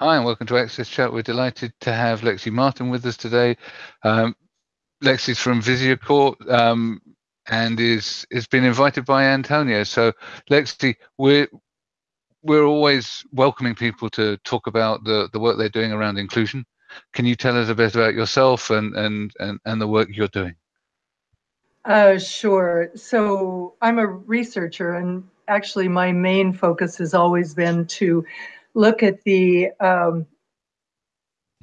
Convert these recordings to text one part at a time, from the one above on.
Hi, and welcome to Access Chat. We're delighted to have Lexi Martin with us today. Um, Lexi's from Visier Corp um, and is has been invited by Antonio. So, Lexi, we're we're always welcoming people to talk about the the work they're doing around inclusion. Can you tell us a bit about yourself and and and, and the work you're doing? Uh, sure. So I'm a researcher, and actually, my main focus has always been to look at the um,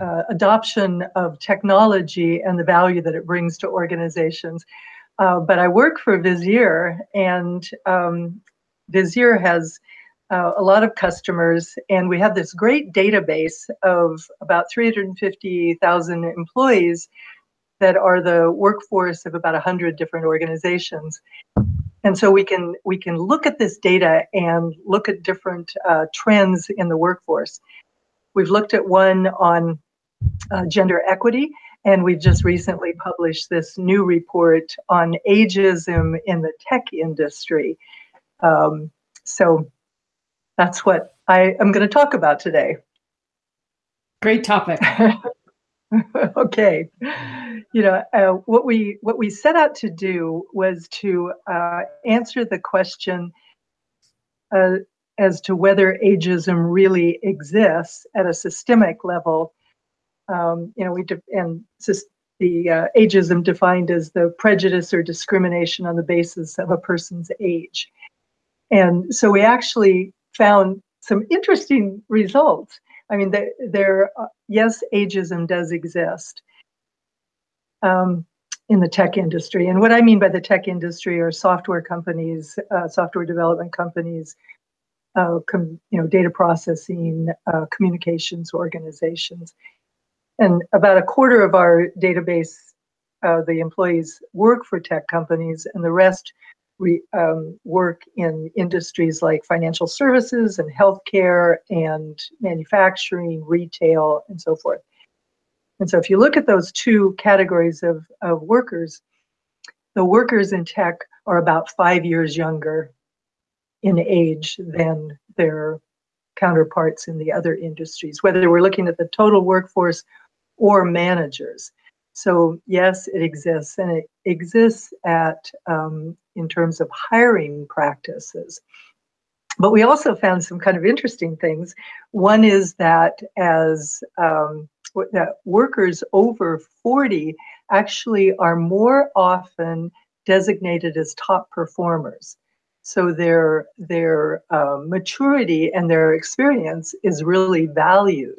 uh, adoption of technology and the value that it brings to organizations. Uh, but I work for Visier, and um, Visier has uh, a lot of customers, and we have this great database of about 350,000 employees that are the workforce of about 100 different organizations. And so we can we can look at this data and look at different uh, trends in the workforce. We've looked at one on uh, gender equity, and we've just recently published this new report on ageism in the tech industry. Um, so that's what I am going to talk about today. Great topic. okay you know uh, what we what we set out to do was to uh, answer the question uh, as to whether ageism really exists at a systemic level. Um, you know we and the uh, ageism defined as the prejudice or discrimination on the basis of a person's age. And so we actually found some interesting results. I mean, there, there uh, yes, ageism does exist um, in the tech industry. And what I mean by the tech industry are software companies, uh, software development companies, uh, com, you know, data processing, uh, communications organizations. And about a quarter of our database, uh, the employees work for tech companies, and the rest we um, work in industries like financial services and healthcare and manufacturing, retail, and so forth. And so if you look at those two categories of, of workers, the workers in tech are about five years younger in age than their counterparts in the other industries, whether we're looking at the total workforce or managers. So yes, it exists, and it exists at um, in terms of hiring practices. But we also found some kind of interesting things. One is that as um, that workers over 40 actually are more often designated as top performers. So their their uh, maturity and their experience is really valued.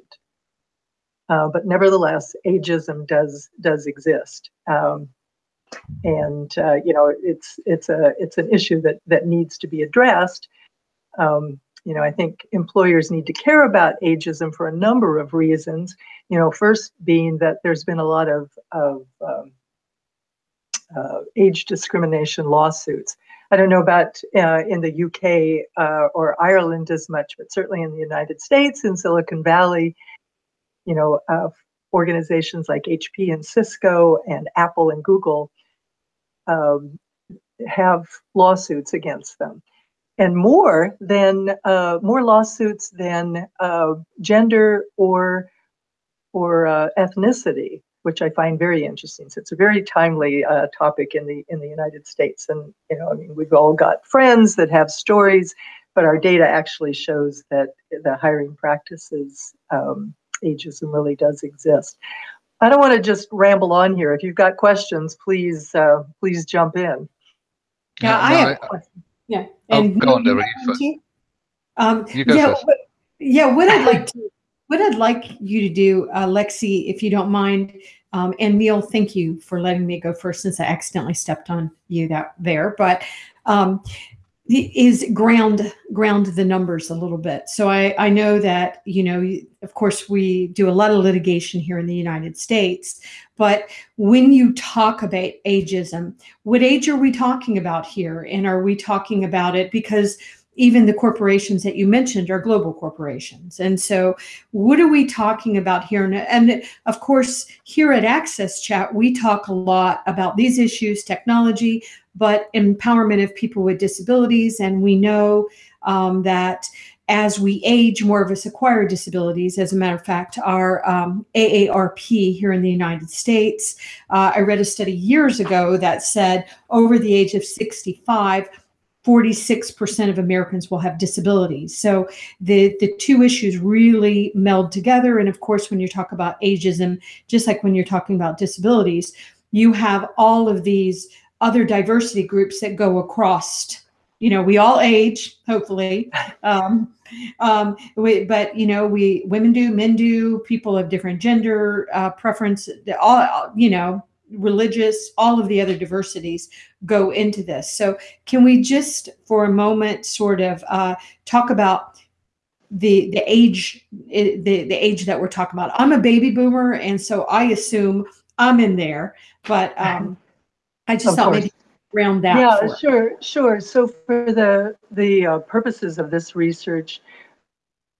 Uh, but nevertheless, ageism does does exist, um, and uh, you know it's it's a it's an issue that that needs to be addressed. Um, you know, I think employers need to care about ageism for a number of reasons. You know, first being that there's been a lot of of um, uh, age discrimination lawsuits. I don't know about uh, in the UK uh, or Ireland as much, but certainly in the United States, in Silicon Valley, you know, uh, organizations like HP and Cisco and Apple and Google um, have lawsuits against them, and more than uh, more lawsuits than uh, gender or or uh, ethnicity, which I find very interesting. So it's a very timely uh, topic in the in the United States, and you know, I mean, we've all got friends that have stories, but our data actually shows that the hiring practices um, ageism really does exist. I don't want to just ramble on here. If you've got questions, please uh, please jump in. Yeah, no, I no, have. I, yeah, and oh, go on, Deborah. Um, you go yeah, first. What, yeah. What I'd like to what I'd like you to do, uh, Lexi, if you don't mind, um, and Neil, thank you for letting me go first since I accidentally stepped on you that there. But um, is ground ground the numbers a little bit. So I I know that you know of course we do a lot of litigation here in the United States, but when you talk about ageism, what age are we talking about here, and are we talking about it because even the corporations that you mentioned are global corporations. And so, what are we talking about here? And, of course, here at Access Chat, we talk a lot about these issues, technology, but empowerment of people with disabilities. And we know um, that as we age, more of us acquire disabilities. As a matter of fact, our um, AARP here in the United States, uh, I read a study years ago that said over the age of 65, 46% of Americans will have disabilities. So the, the two issues really meld together. And of course, when you talk about ageism, just like when you're talking about disabilities, you have all of these other diversity groups that go across you know we all age hopefully um, um, we, but you know we women do men do people of different gender uh, preference all you know religious all of the other diversities go into this. So can we just for a moment sort of uh, talk about the the age the the age that we're talking about? I'm a baby boomer and so i assume i'm in there but um i just of thought course. maybe round that yeah sure sure. So for the the uh, purposes of this research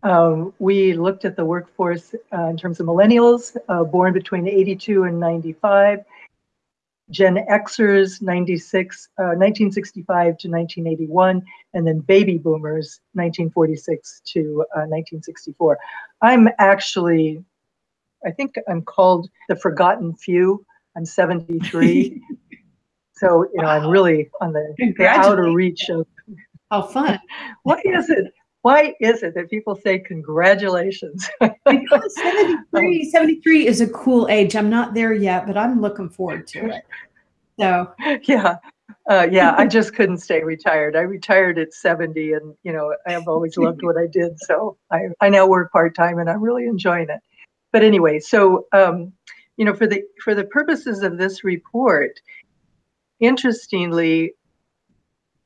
um, we looked at the workforce uh, in terms of millennials uh, born between 82 and 95 Gen Xers 96, uh, 1965 to 1981, and then baby boomers 1946 to uh, 1964. I'm actually, I think I'm called the forgotten few. I'm 73. so, you know, wow. I'm really on the, the outer reach of. How fun. what is it? Why is it that people say congratulations? because 73, 73 is a cool age. I'm not there yet, but I'm looking forward to it. So yeah. Uh, yeah, I just couldn't stay retired. I retired at 70 and, you know, I have always loved what I did. So I, I now work part-time and I'm really enjoying it. But anyway, so, um, you know, for the, for the purposes of this report, interestingly,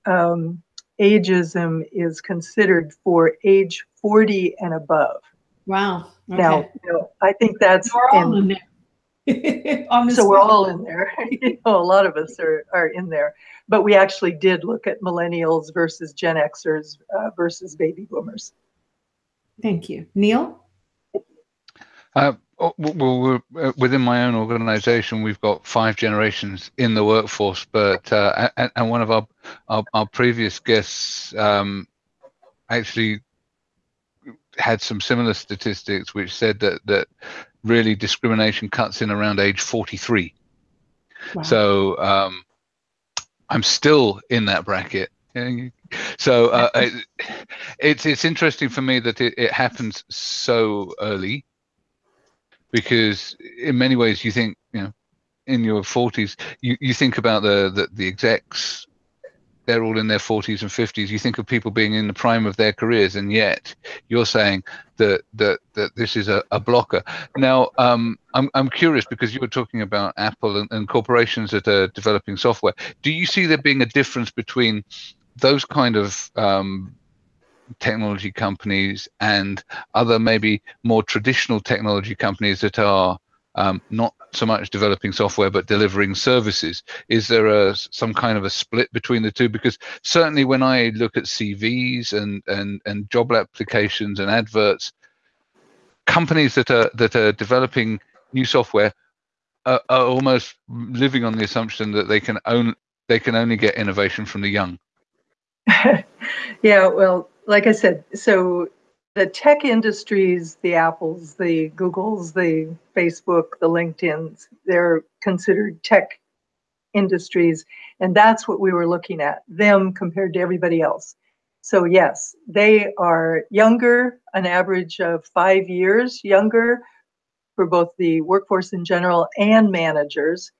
um, ageism is considered for age 40 and above. Wow. Okay. Now, you know, I think that's we're all in, there. so we're all in there. you know, a lot of us are, are in there. But we actually did look at millennials versus Gen Xers uh, versus baby boomers. Thank you. Neil? Uh, well, uh, within my own organization, we've got five generations in the workforce, but uh, and, and, one of our our, our previous guests um, actually had some similar statistics, which said that that really discrimination cuts in around age 43. Wow. So um, I'm still in that bracket. So uh, it, it's it's interesting for me that it, it happens so early because in many ways you think you know in your 40s you, you think about the, the the execs they're all in their 40s and 50s you think of people being in the prime of their careers and yet you're saying that that that this is a, a blocker. Now um, I'm, I'm curious because you were talking about apple and, and corporations that are developing software. Do you see there being a difference between those kind of um, technology companies and other maybe more traditional technology companies that are um, not so much developing software but delivering services. Is there a some kind of a split between the two? Because certainly when i look at cvs and and and job applications and adverts companies that are that are developing new software are, are almost living on the assumption that they can own they can only get innovation from the young. Yeah well like I said, so the tech industries, the Apples, the Googles, the Facebook, the LinkedIn's, they're considered tech industries. And that's what we were looking at, them compared to everybody else. So, yes, they are younger, an average of five years younger for both the workforce in general and managers.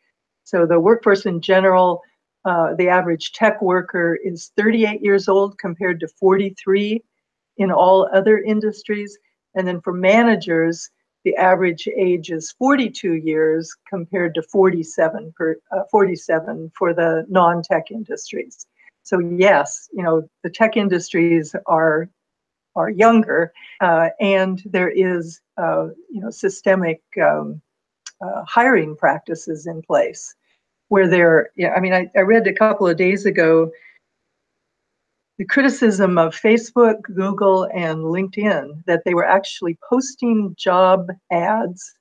So, the workforce in general uh, the average tech worker is 38 years old compared to 43 in all other industries. And then for managers, the average age is 42 years compared to 47 per, uh, 47 for the non-tech industries. So yes, you know the tech industries are are younger, uh, and there is uh, you know systemic um, uh, hiring practices in place where they're, yeah, I mean, I, I read a couple of days ago the criticism of Facebook, Google, and LinkedIn that they were actually posting job ads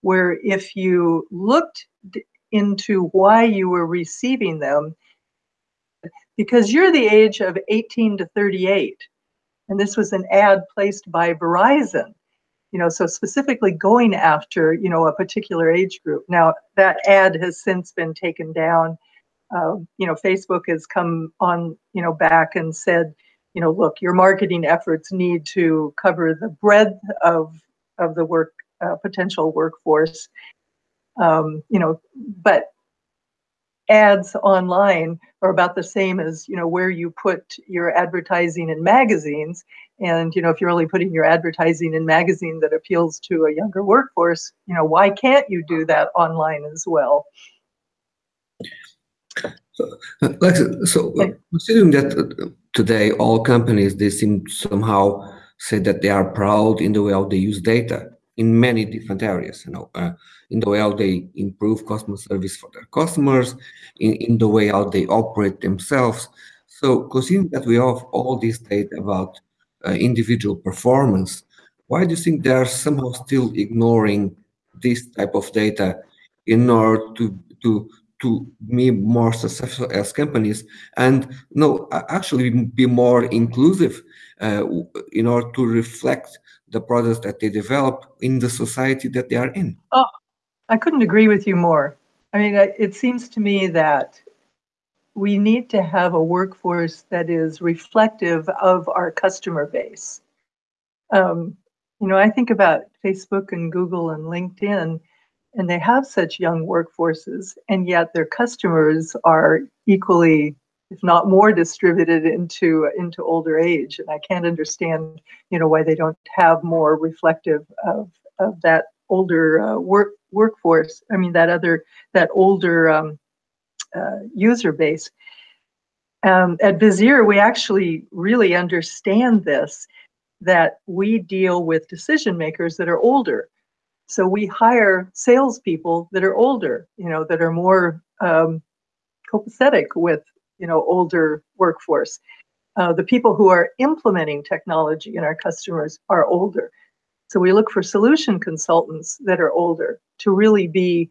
where if you looked into why you were receiving them, because you're the age of 18 to 38, And this was an ad placed by Verizon, you know, so specifically going after, you know, a particular age group. Now, that ad has since been taken down. Uh, you know, Facebook has come on, you know, back and said, you know, look, your marketing efforts need to cover the breadth of of the work uh, potential workforce. Um, you know, but ads online are about the same as you know where you put your advertising in magazines. And you know if you're only putting your advertising in magazine that appeals to a younger workforce you know why can't you do that online as well? So, so considering that today all companies they seem somehow say that they are proud in the way how they use data in many different areas you know uh, in the way how they improve customer service for their customers in, in the way how they operate themselves. So considering that we have all this data about uh, individual performance why do you think they are somehow still ignoring this type of data in order to to to be more successful as companies and no actually be more inclusive uh, in order to reflect the products that they develop in the society that they are in. Oh, I couldn't agree with you more. I mean, it seems to me that we need to have a workforce that is reflective of our customer base. Um, you know, I think about Facebook and Google and LinkedIn, and they have such young workforces, and yet their customers are equally if not more distributed into into older age and i can't understand you know why they don't have more reflective of of that older uh, work workforce i mean that other that older um, uh, user base um, at Visier, we actually really understand this that we deal with decision makers that are older. So we hire salespeople that are older, you know, that are more um, copacetic with you know older workforce. Uh, the people who are implementing technology in our customers are older. So we look for solution consultants that are older to really be,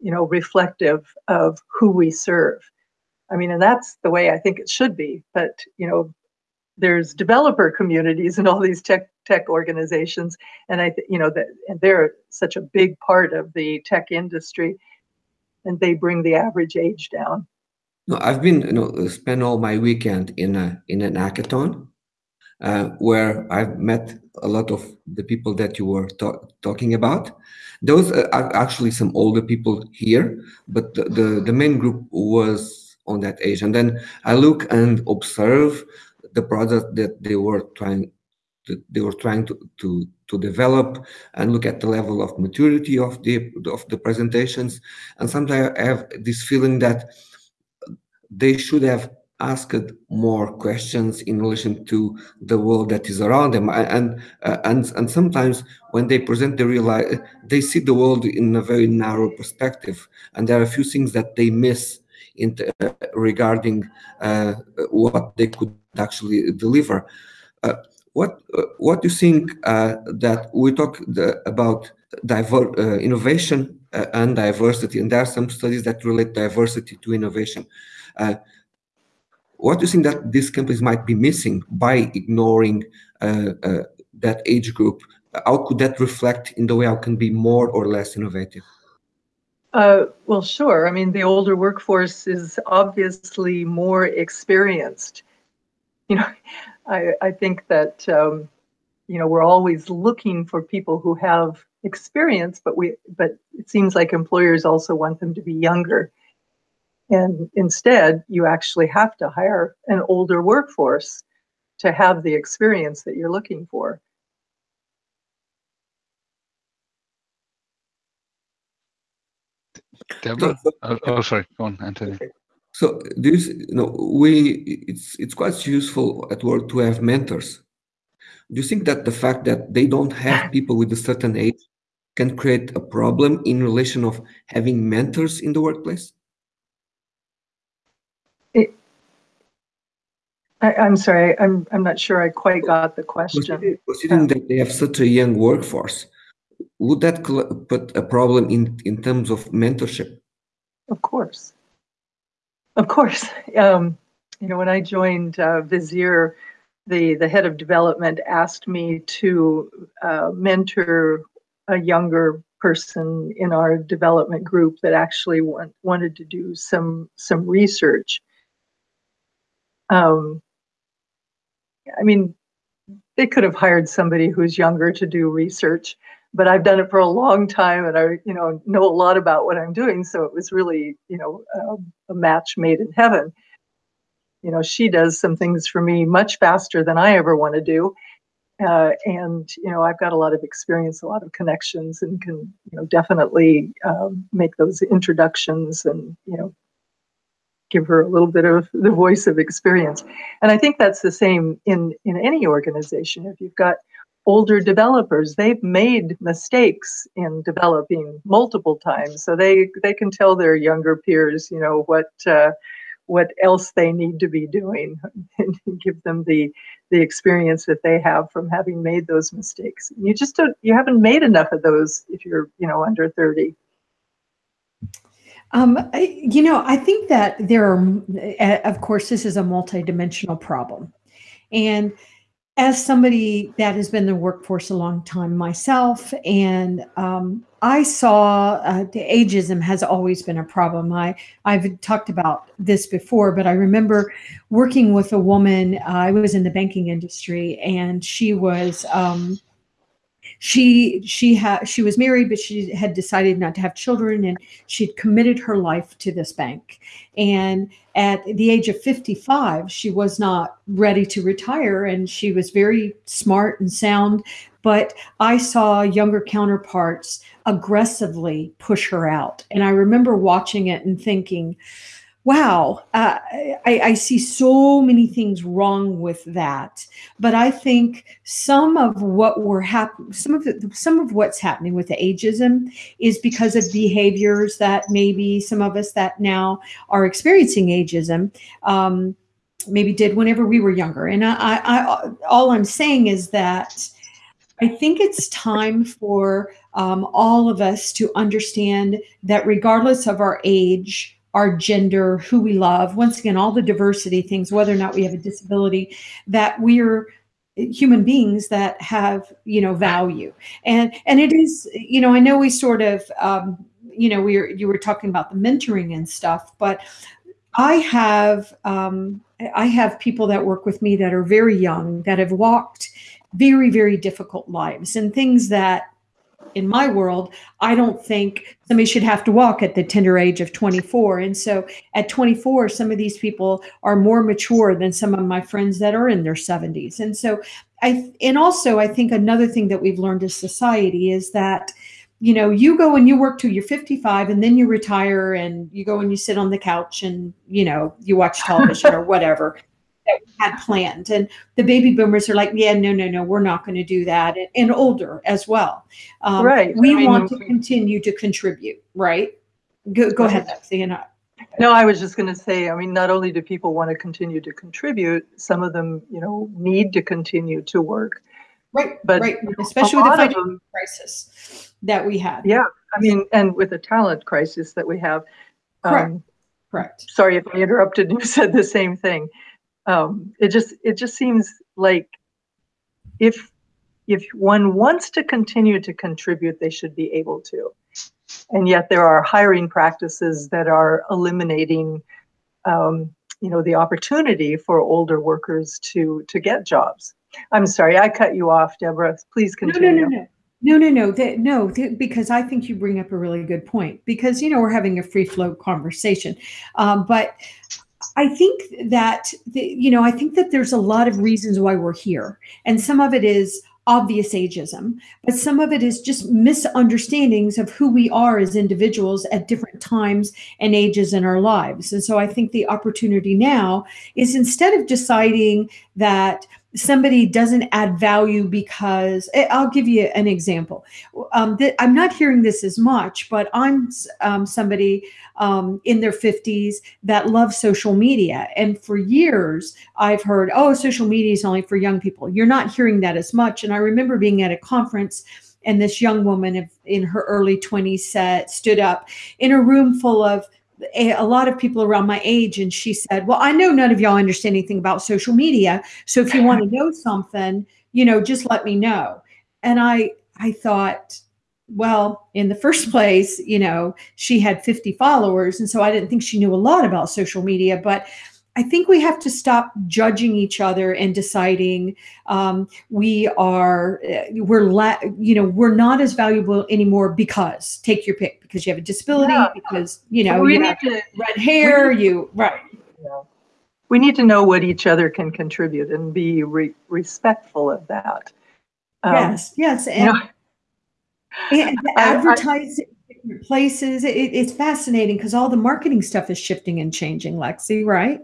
you know, reflective of who we serve. I mean, and that's the way I think it should be. But you know, there's developer communities and all these tech tech organizations, and I, you know, that they're such a big part of the tech industry, and they bring the average age down. No, I've been you know spent all my weekend in a in an hackathon uh, where I've met a lot of the people that you were talking about. Those are actually some older people here, but the, the, the main group was on that age. And then I look and observe the product that they were trying they were trying to, to to develop and look at the level of maturity of the of the presentations. And sometimes I have this feeling that they should have asked more questions in relation to the world that is around them. And uh, and and sometimes when they present they realize they see the world in a very narrow perspective. And there are a few things that they miss in uh, regarding uh, what they could actually deliver. Uh, what uh, what do you think uh, that we talk the, about diver, innovation and diversity and there are some studies that relate diversity to innovation uh, what do you think that these companies might be missing by ignoring uh, uh, that age group? How could that reflect in the way I can be more or less innovative? Uh, well, sure. I mean, the older workforce is obviously more experienced. You know, I, I think that um, you know we're always looking for people who have experience, but we but it seems like employers also want them to be younger. And instead, you actually have to hire an older workforce to have the experience that you're looking for. Deborah? Oh, oh, sorry. Go on, Anthony. So this, you know, we it's it's quite useful at work to have mentors. Do you think that the fact that they don't have people with a certain age can create a problem in relation of having mentors in the workplace? I, am sorry, I'm I'm not sure I quite got the question. Considering um, that they have such a young workforce, would that put a problem in in terms of mentorship? Of course, of course. Um, you know, when I joined uh, Visier, the the head of development asked me to uh, mentor a younger person in our development group that actually want, wanted to do some some research. Um, I mean, they could have hired somebody who's younger to do research, but I've done it for a long time, and I you know know a lot about what I'm doing. So it was really you know a, a match made in heaven. You know, she does some things for me much faster than I ever want to do, uh, and you know I've got a lot of experience, a lot of connections, and can you know definitely um, make those introductions and you know give her a little bit of the voice of experience. And I think that's the same in in any organization. If you've got older developers, they've made mistakes in developing multiple times, so they they can tell their younger peers, you know what. Uh, what else they need to be doing and give them the the experience that they have from having made those mistakes. You just don't you haven't made enough of those if you're you know under 30 um, you know i think that there are of course this is a multidimensional problem. And as somebody that has been in the workforce a long time myself, and um, I saw uh, the ageism has always been a problem. I I've talked about this before, but I remember working with a woman. Uh, I was in the banking industry, and she was um, she she had she was married but she had decided not to have children and she'd committed her life to this bank. And at the age of 55 she was not ready to retire and she was very smart and sound but i saw younger counterparts aggressively push her out. And i remember watching it and thinking wow, uh, I, I, see so many things wrong with that. But I think some of what we're happening, some of the, some of what's happening with the ageism is because of behaviors that maybe some of us that now are experiencing ageism. Um, maybe did whenever we were younger. And I, I, I, all I'm saying is that I think it's time for um, all of us to understand that regardless of our age, our gender, who we love, once again, all the diversity things, whether or not we have a disability, that we're human beings that have you know value. And and it is you know i know we sort of um you know we were you were talking about the mentoring and stuff but i have um i have people that work with me that are very young that have walked very very difficult lives and things that in my world, I don't think somebody should have to walk at the tender age of 24. And so at 24, some of these people are more mature than some of my friends that are in their 70s. And so I, and also I think another thing that we've learned as society is that, you know, you go and you work till you're 55 and then you retire and you go and you sit on the couch and, you know, you watch television or whatever that we had planned. And the baby boomers are like, yeah, no, no, no, we're not going to do that. And, and older as well. Um, right. We I want to continue to contribute, right? Go, go ahead, Lexi. And I. no, I was just going to say, I mean, not only do people want to continue to contribute, some of them, you know, need to continue to work. Right, but right. especially with the financial them, crisis that we had. Yeah, I mean, and with the talent crisis that we have. Correct. Um, Correct. Sorry if I interrupted. You said the same thing um, it just it just seems like if if one wants to continue to contribute, they should be able to. And yet there are hiring practices that are eliminating, um, you know, the opportunity for older workers to to get jobs. I'm sorry, I cut you off, Deborah. Please continue. No, no, no, no. No, no, no, that, no, because I think you bring up a really good point. Because you know we're having a free flow conversation, um, but I think that, the, you know, I think that there's a lot of reasons why we're here. And some of it is obvious ageism, but some of it is just misunderstandings of who we are as individuals at different times and ages in our lives. And so I think the opportunity now is instead of deciding that somebody doesn't add value because eh, I'll give you an example. Um, I'm not hearing this as much, but I'm um, somebody um, in their 50s that love social media. And for years, I've heard, oh, social media is only for young people. You're not hearing that as much. And I remember being at a conference and this young woman in her early 20s said, stood up in a room full of a, a lot of people around my age, and she said, "Well, I know none of y'all understand anything about social media, so if you want to know something, you know, just let me know." And I I thought, well, in the first place, you know, she had 50 followers, and so I didn't think she knew a lot about social media, but I think we have to stop judging each other and deciding um, we are eh, we're la- you know we're not as valuable anymore because take your pick because you have a disability yeah. because you know we you need to, red hair need, you right. Yeah. We need to know what each other can contribute and be re- respectful of that. Um, yes, yes, and, you know, and advertising places it, it's fascinating because all the marketing stuff is shifting and changing lexi right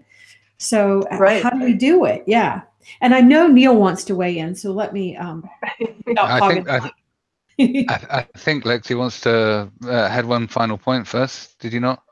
so right. how do we do it? Yeah. And I know Neil wants to weigh in, so let me. Um, I think I, th- I, I, think Lexi wants to uh, had one final point first. Did you not?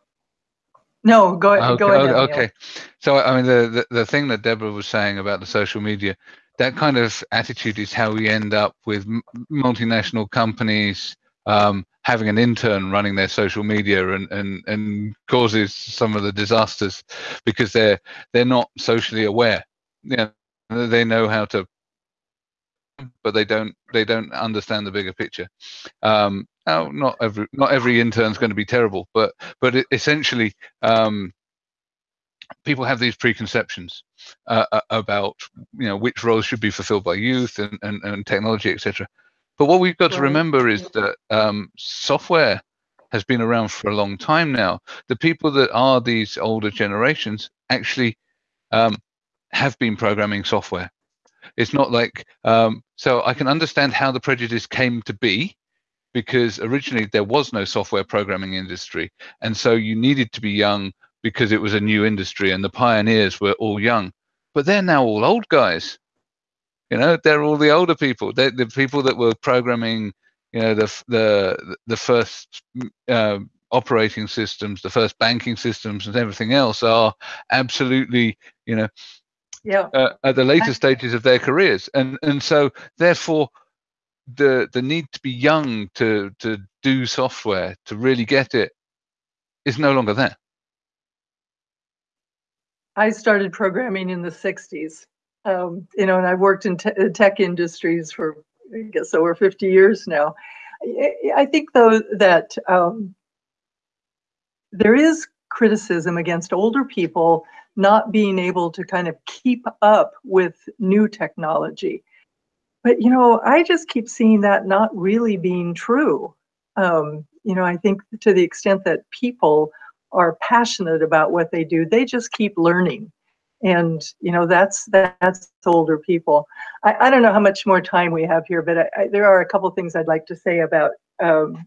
No, go, okay, go ahead. Okay. Neil. So I mean, the, the the thing that Deborah was saying about the social media, that kind of attitude is how we end up with multinational companies um, having an intern running their social media and, and, and causes some of the disasters because they're they're not socially aware. Yeah, they know how to, but they don't they don't understand the bigger picture. Um, now, not every not every intern is going to be terrible, but but essentially. Um, people have these preconceptions uh, about you know which roles should be fulfilled by youth and, and, and technology etc but what we've got to remember is that um, software has been around for a long time now. The people that are these older generations actually um, have been programming software. It's not like um, so I can understand how the prejudice came to be because originally there was no software programming industry, and so you needed to be young because it was a new industry and the pioneers were all young. But they're now all old guys. You know, they're all the older people. They're the people that were programming, you know, the the the first uh, operating systems, the first banking systems, and everything else are absolutely, you know, yeah, uh, at the later stages of their careers, and and so therefore the the need to be young to to do software to really get it is no longer there. I started programming in the 60s um, you know, and I've worked in te- tech industries for, I guess, over 50 years now. I think, though, that um, there is criticism against older people not being able to kind of keep up with new technology. But, you know, I just keep seeing that not really being true. Um, you know, I think to the extent that people are passionate about what they do, they just keep learning and you know that's that's older people. I, I don't know how much more time we have here but I, I, there are a couple things i'd like to say about um,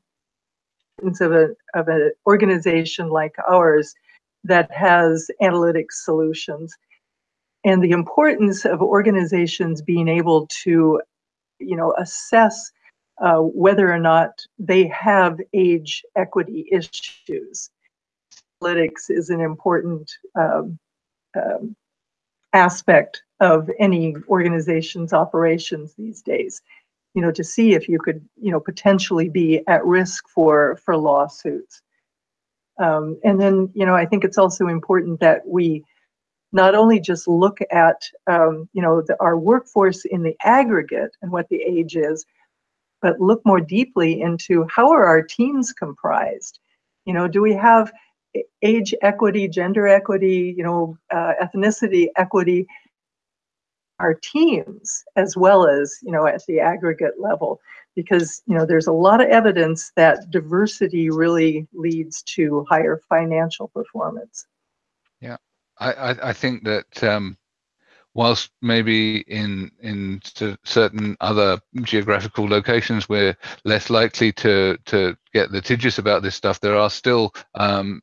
of a of an organization like ours that has analytics solutions. And the importance of organizations being able to you know assess uh, whether or not they have age equity issues. Analytics is an important um, um, aspect of any organization's operations these days you know to see if you could you know potentially be at risk for for lawsuits. Um, and then you know i think it's also important that we not only just look at um, you know the, our workforce in the aggregate and what the age is but look more deeply into how are our teams comprised? You know do we have age equity, gender equity, you know, uh, ethnicity equity, our teams as well as you know at the aggregate level, because you know there's a lot of evidence that diversity really leads to higher financial performance. Yeah, I I, think that. Um, whilst maybe in in certain other geographical locations we're less likely to to get litigious about this stuff, there are still um,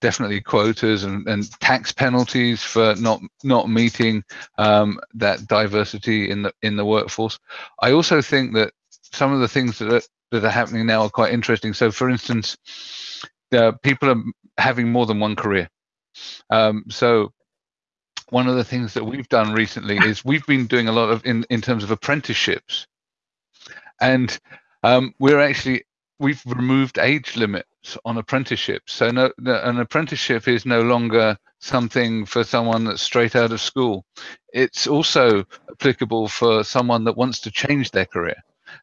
definitely quotas and, and tax penalties for not not meeting um, that diversity in the in the workforce. I also think that some of the things that are, that are happening now are quite interesting. So, for instance, uh, people are having more than one career. Um, so, one of the things that we've done recently is we've been doing a lot of in in terms of apprenticeships, and um, we're actually we've removed age limits on apprenticeships. So no, an apprenticeship is no longer something for someone that's straight out of school. It's also applicable for someone that wants to change their career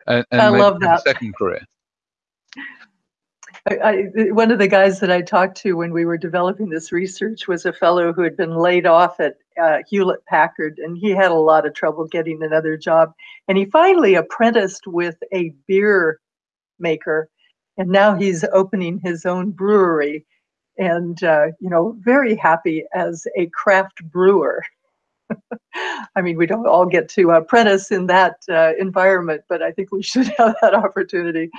and, and I love that. second career. I, I, one of the guys that I talked to when we were developing this research was a fellow who had been laid off at uh, Hewlett Packard, and he had a lot of trouble getting another job. And he finally apprenticed with a beer maker, and now he's opening his own brewery, and uh, you know, very happy as a craft brewer. I mean, we don't all get to apprentice in that uh, environment, but I think we should have that opportunity.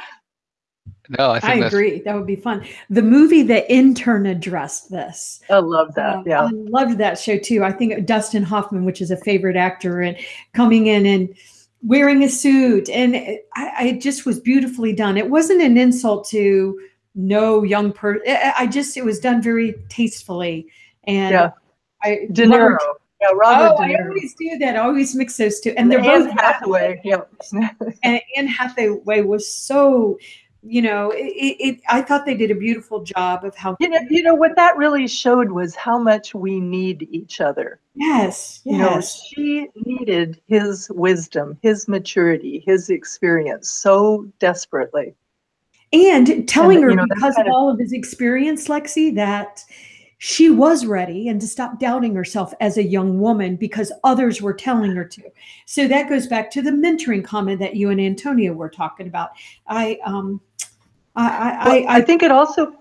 No, I, I agree. That would be fun. The movie The Intern addressed this. I love that. Uh, yeah, I loved that show too. I think Dustin Hoffman, which is a favorite actor, and coming in and wearing a suit, and I, I just was beautifully done. It wasn't an insult to no young person. I just it was done very tastefully, and yeah. I De Niro. Yeah, Robert oh, I always do that. I always mix those two, and, and they're Anne both Hathaway. Yeah, and Anne Hathaway was so you know, it, it, I thought they did a beautiful job of how. You know, you know what that really showed was how much we need each other. Yes, yes. You know, she needed his wisdom, his maturity, his experience so desperately. And telling and, her you know, because of all of his experience, Lexi, that she was ready and to stop doubting herself as a young woman because others were telling her to. So that goes back to the mentoring comment that you and Antonia were talking about. I um I I, I, I think it also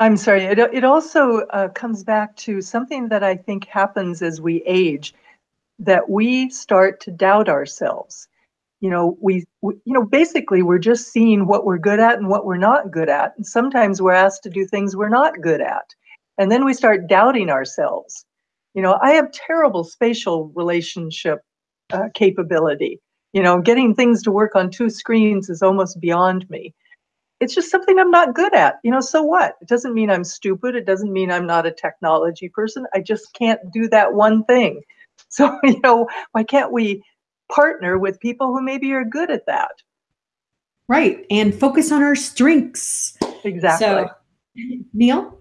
I'm sorry, it, it also uh, comes back to something that I think happens as we age, that we start to doubt ourselves you know we, we, you know basically we're just seeing what we're good at and what we're not good at. And sometimes we're asked to do things we're not good at. And then we start doubting ourselves. You know i have terrible spatial relationship uh, capability. You know getting things to work on two screens is almost beyond me. It's just something i'm not good at. You know so what? It doesn't mean i'm stupid. It doesn't mean i'm not a technology person. I just can't do that one thing. So you know why can't we partner with people who maybe are good at that. Right. And focus on our strengths. Exactly. So, Neil?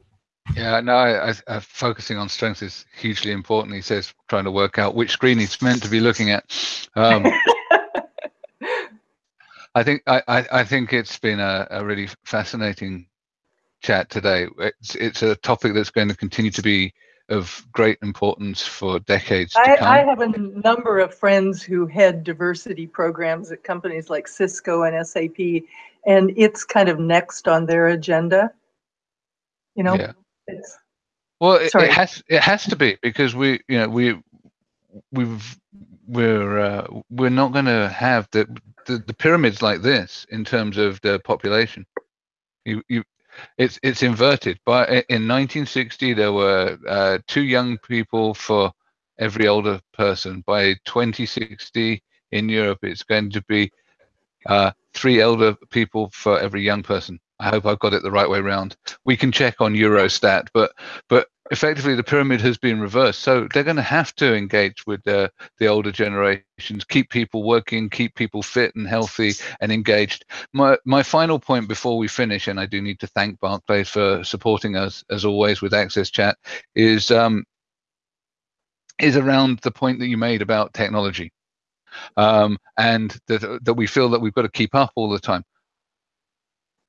Yeah, no, I, I, focusing on strengths is hugely important. He says trying to work out which screen he's meant to be looking at. Um, I think I, I, think it's been a, a really fascinating chat today. It's it's a topic that's going to continue to be of great importance for decades I, to come. I have a number of friends who head diversity programs at companies like Cisco and SAP, and it's kind of next on their agenda. You know, yeah. well, it, it, has it has to be because we, you know, we we've we're uh, we're not going to have the, the the pyramids like this in terms of the population. You you it's it's inverted. But in 1960, there were uh, two young people for every older person. By 2060 in Europe, it's going to be uh, three elder people for every young person. I hope I've got it the right way around. We can check on Eurostat, but but effectively the pyramid has been reversed. So they're going to have to engage with the, older generations, keep people working, keep people fit and healthy and engaged. My, my final point before we finish, and I do need to thank Barclays for supporting us as always with Access Chat, is um, is around the point that you made about technology. Um, and that, that we feel that we've got to keep up all the time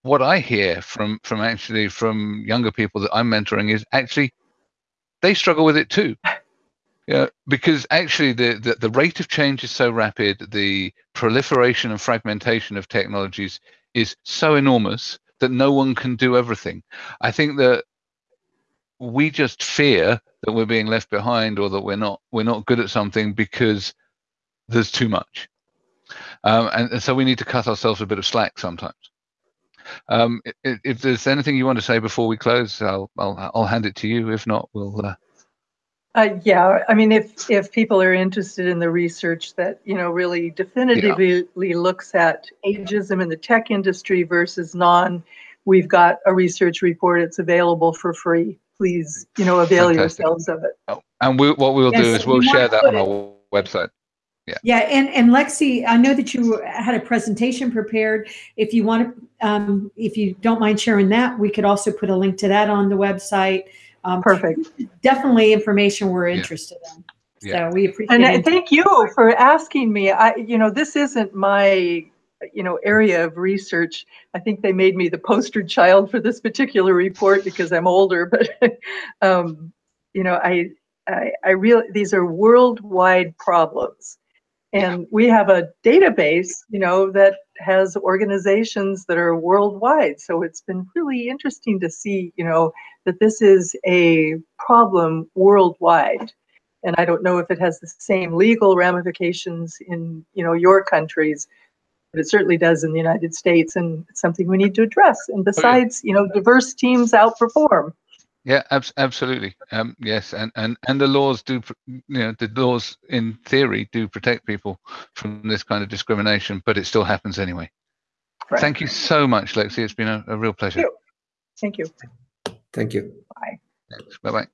what I hear from from actually from younger people that I'm mentoring is actually they struggle with it too. Yeah, because actually the, the, the rate of change is so rapid, the proliferation and fragmentation of technologies is so enormous that no one can do everything. I think that we just fear that we're being left behind or that we're not we're not good at something because there's too much. Um, and, and, so we need to cut ourselves a bit of slack sometimes. Um, if, if, there's anything you want to say before we close, I'll I'll, I'll hand it to you. If not, we'll. Uh... Uh, yeah, I mean, if if people are interested in the research that you know really definitively yeah. looks at ageism in the tech industry versus non, we've got a research report. It's available for free. Please, you know, avail Fantastic. yourselves of it. Oh, and we, what we'll yes, do is we'll share that on our website. Yeah. Yeah, and and Lexi, I know that you had a presentation prepared. If you want to, um, if you don't mind sharing that, we could also put a link to that on the website. Um, Perfect. Definitely information we're Yeah. interested in. Yeah. So we appreciate And it. thank you for asking me. I, you know, this isn't my, you know, area of research. I think they made me the poster child for this particular report because I'm older. But, um, you know, I, I, I real these are worldwide problems, and we have a database, you know, that has organizations that are worldwide. So it's been really interesting to see, you know, that this is a problem worldwide and I don't know if it has the same legal ramifications in you know your countries, but it certainly does in the United States, and it's something we need to address. And oh, besides, you know, diverse teams outperform. Yeah, abs- absolutely. Um, yes, and, and and the laws do, you know, the laws in theory do protect people from this kind of discrimination, but it still happens anyway. Right. Thank you so much, Lexi. It's been a, a real pleasure. Thank you. Thank you. Bye. Bye bye.